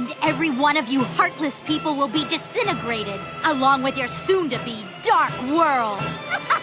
And every one of you heartless people will be disintegrated, along with your soon-to-be dark world.